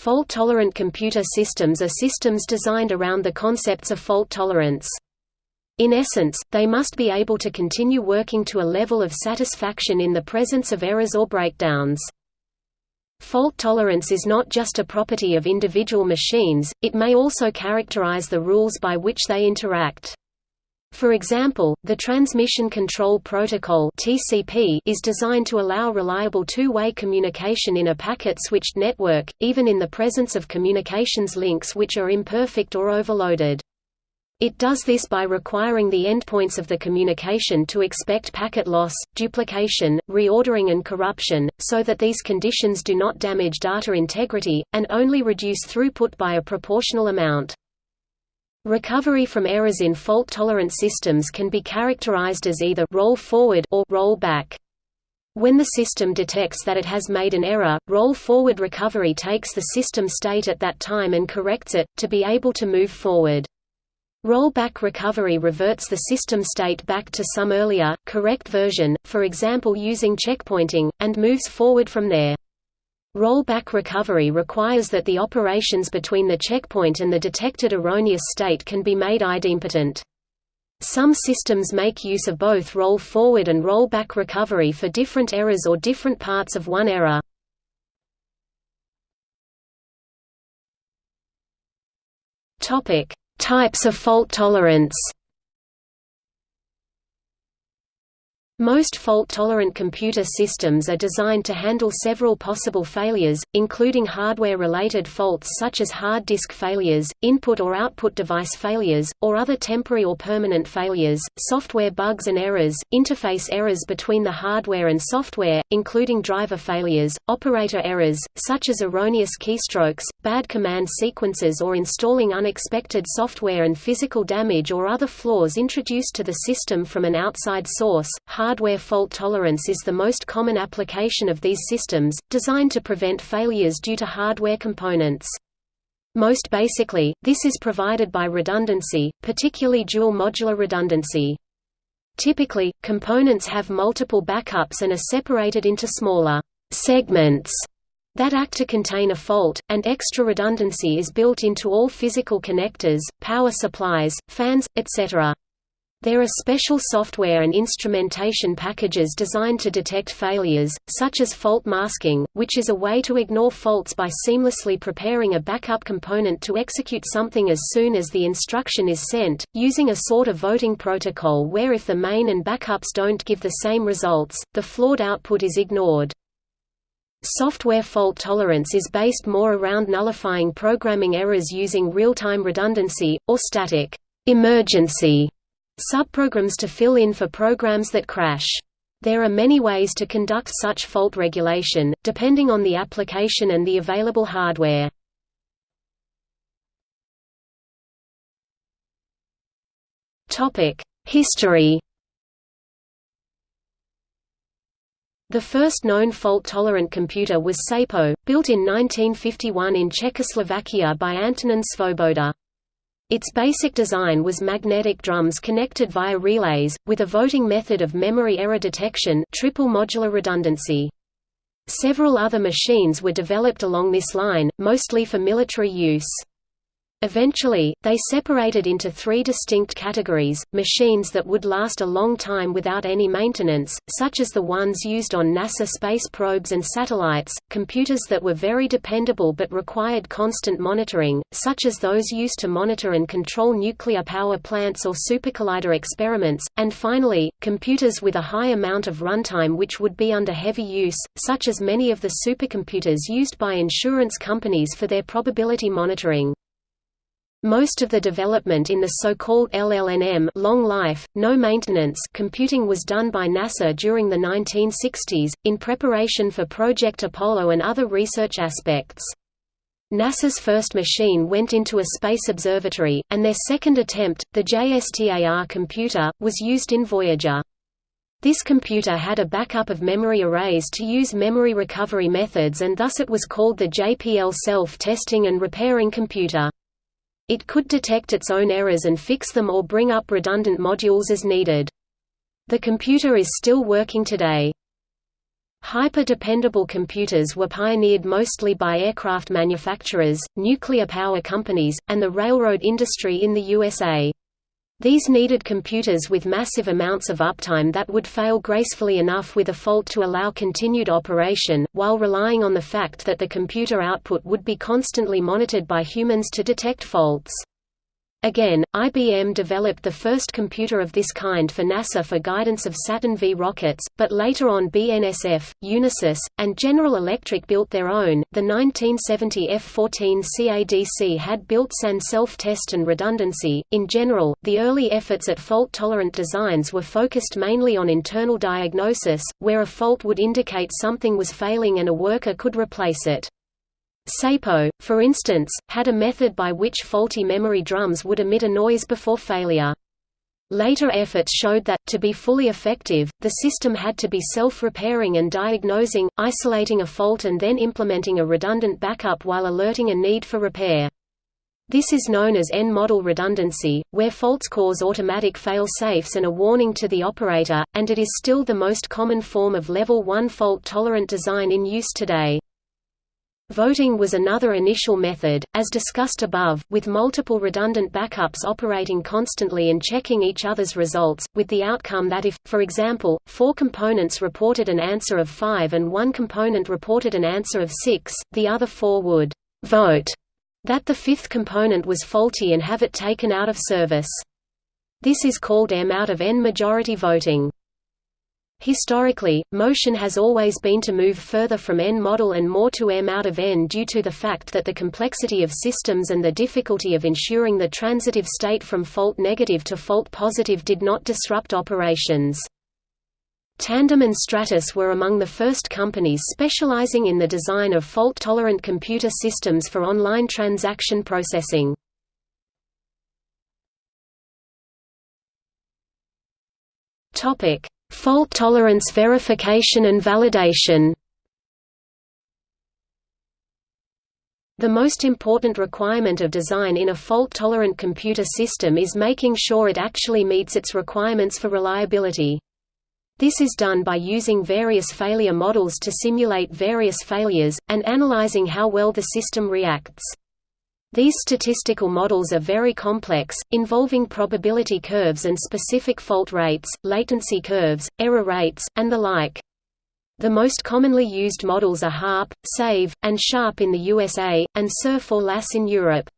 Fault-tolerant computer systems are systems designed around the concepts of fault tolerance. In essence, they must be able to continue working to a level of satisfaction in the presence of errors or breakdowns. Fault tolerance is not just a property of individual machines, it may also characterize the rules by which they interact. For example, the Transmission Control Protocol (TCP) is designed to allow reliable two-way communication in a packet-switched network, even in the presence of communications links which are imperfect or overloaded. It does this by requiring the endpoints of the communication to expect packet loss, duplication, reordering and corruption, so that these conditions do not damage data integrity, and only reduce throughput by a proportional amount. Recovery from errors in fault-tolerant systems can be characterized as either roll forward or roll back. When the system detects that it has made an error, roll-forward recovery takes the system state at that time and corrects it, to be able to move forward. Rollback recovery reverts the system state back to some earlier, correct version, for example using checkpointing, and moves forward from there. Rollback recovery requires that the operations between the checkpoint and the detected erroneous state can be made idempotent. Some systems make use of both roll-forward and rollback recovery for different errors or different parts of one error. Topic: Types of fault tolerance Most fault-tolerant computer systems are designed to handle several possible failures, including hardware-related faults such as hard disk failures, input or output device failures, or other temporary or permanent failures, software bugs and errors, interface errors between the hardware and software, including driver failures, operator errors, such as erroneous keystrokes, bad command sequences or installing unexpected software and physical damage or other flaws introduced to the system from an outside source, hardware fault tolerance is the most common application of these systems, designed to prevent failures due to hardware components. Most basically, this is provided by redundancy, particularly dual modular redundancy. Typically, components have multiple backups and are separated into smaller segments that act to contain a fault, and extra redundancy is built into all physical connectors, power supplies, fans, etc. There are special software and instrumentation packages designed to detect failures, such as fault masking, which is a way to ignore faults by seamlessly preparing a backup component to execute something as soon as the instruction is sent, using a sort of voting protocol where if the main and backups don't give the same results, the flawed output is ignored. Software fault tolerance is based more around nullifying programming errors using real-time redundancy, or static emergency subprograms to fill in for programs that crash. There are many ways to conduct such fault regulation, depending on the application and the available hardware. History The first known fault-tolerant computer was SAPO, built in 1951 in Czechoslovakia by Antonin Svoboda. Its basic design was magnetic drums connected via relays, with a voting method of memory error detection triple modular redundancy. Several other machines were developed along this line, mostly for military use. Eventually, they separated into three distinct categories, machines that would last a long time without any maintenance, such as the ones used on NASA space probes and satellites, computers that were very dependable but required constant monitoring, such as those used to monitor and control nuclear power plants or supercollider experiments, and finally, computers with a high amount of runtime which would be under heavy use, such as many of the supercomputers used by insurance companies for their probability monitoring. Most of the development in the so-called LLNM long life, no maintenance computing was done by NASA during the 1960s, in preparation for Project Apollo and other research aspects. NASA's first machine went into a space observatory, and their second attempt, the JSTAR computer, was used in Voyager. This computer had a backup of memory arrays to use memory recovery methods and thus it was called the JPL self-testing and repairing computer. It could detect its own errors and fix them or bring up redundant modules as needed. The computer is still working today. Hyper-dependable computers were pioneered mostly by aircraft manufacturers, nuclear power companies, and the railroad industry in the USA. These needed computers with massive amounts of uptime that would fail gracefully enough with a fault to allow continued operation, while relying on the fact that the computer output would be constantly monitored by humans to detect faults. Again, IBM developed the first computer of this kind for NASA for guidance of Saturn V rockets, but later on BNSF, Unisys, and General Electric built their own. The 1970 F-14 CADC had built-in self-test and redundancy. In general, the early efforts at fault-tolerant designs were focused mainly on internal diagnosis, where a fault would indicate something was failing and a worker could replace it. SAPO, for instance, had a method by which faulty memory drums would emit a noise before failure. Later efforts showed that, to be fully effective, the system had to be self-repairing and diagnosing, isolating a fault and then implementing a redundant backup while alerting a need for repair. This is known as N-model redundancy, where faults cause automatic fail-safes and a warning to the operator, and it is still the most common form of Level 1 fault-tolerant design in use today. Voting was another initial method, as discussed above, with multiple redundant backups operating constantly and checking each other's results, with the outcome that if, for example, four components reported an answer of 5 and one component reported an answer of 6, the other four would «vote» that the fifth component was faulty and have it taken out of service. This is called M out of N majority voting. Historically, motion has always been to move further from N-model and more to M out of N due to the fact that the complexity of systems and the difficulty of ensuring the transitive state from fault negative to fault positive did not disrupt operations. Tandem and Stratus were among the first companies specializing in the design of fault-tolerant computer systems for online transaction processing. Topic: Fault tolerance verification and validation The most important requirement of design in a fault-tolerant computer system is making sure it actually meets its requirements for reliability. This is done by using various failure models to simulate various failures, and analyzing how well the system reacts. These statistical models are very complex, involving probability curves and specific fault rates, latency curves, error rates, and the like. The most commonly used models are HARP, SAVE, and SHARP in the USA, and SURF or LAS in Europe.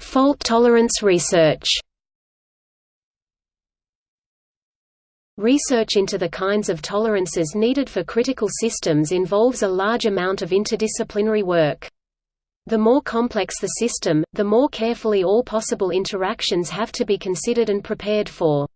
Fault tolerance research Research into the kinds of tolerances needed for critical systems involves a large amount of interdisciplinary work. The more complex the system, the more carefully all possible interactions have to be considered and prepared for.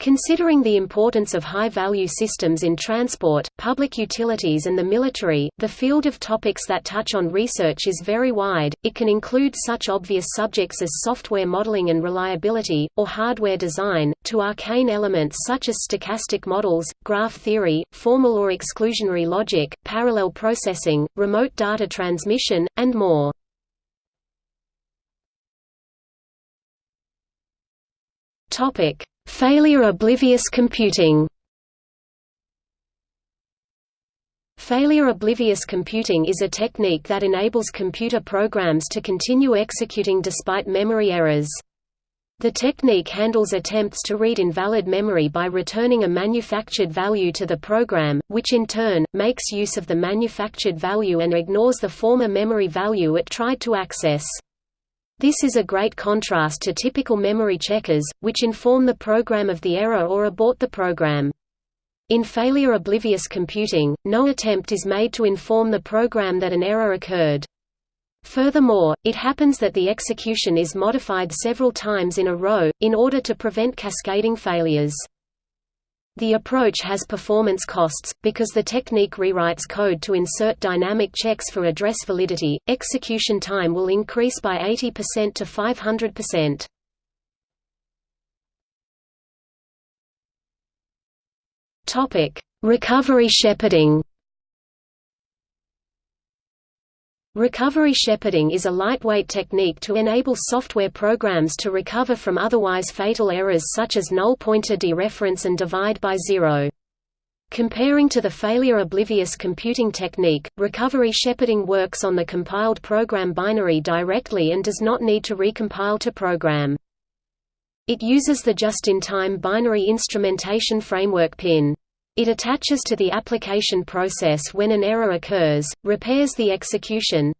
Considering the importance of high-value systems in transport, public utilities and the military, the field of topics that touch on research is very wide, it can include such obvious subjects as software modeling and reliability, or hardware design, to arcane elements such as stochastic models, graph theory, formal or exclusionary logic, parallel processing, remote data transmission, and more. Topic Failure-oblivious computing Failure-oblivious computing is a technique that enables computer programs to continue executing despite memory errors. The technique handles attempts to read invalid memory by returning a manufactured value to the program, which in turn, makes use of the manufactured value and ignores the former memory value it tried to access. This is a great contrast to typical memory checkers, which inform the program of the error or abort the program. In failure-oblivious computing, no attempt is made to inform the program that an error occurred. Furthermore, it happens that the execution is modified several times in a row, in order to prevent cascading failures. The approach has performance costs, because the technique rewrites code to insert dynamic checks for address validity. Execution time will increase by 80% to 500%. Topic: Recovery shepherding. Recovery shepherding is a lightweight technique to enable software programs to recover from otherwise fatal errors such as null pointer dereference and divide by zero. Comparing to the failure-oblivious computing technique, recovery shepherding works on the compiled program binary directly and does not need to recompile to program. It uses the just-in-time binary instrumentation framework PIN. It attaches to the application process when an error occurs, repairs the execution,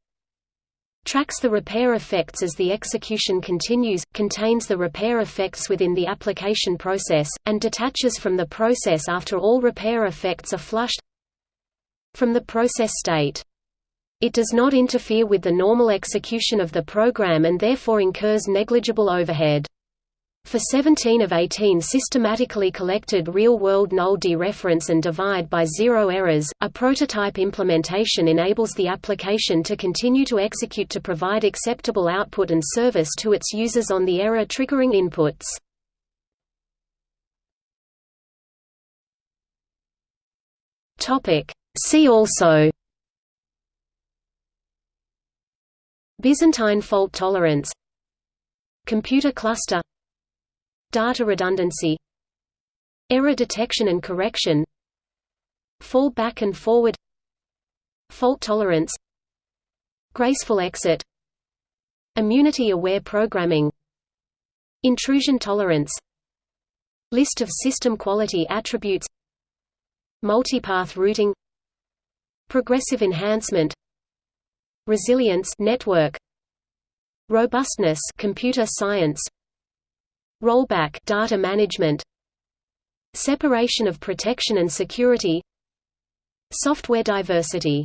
tracks the repair effects as the execution continues, contains the repair effects within the application process, and detaches from the process after all repair effects are flushed from the process state. It does not interfere with the normal execution of the program and therefore incurs negligible overhead. For 17 of 18 systematically collected real-world null dereference and divide by zero errors, a prototype implementation enables the application to continue to execute to provide acceptable output and service to its users on the error-triggering inputs. See also Byzantine fault tolerance Computer cluster Data redundancy Error detection and correction Fall back and forward Fault tolerance Graceful exit Immunity-aware programming Intrusion tolerance List of system quality attributes Multipath routing Progressive enhancement Resilience network Robustness computer science Rollback data management Separation of protection and security Software diversity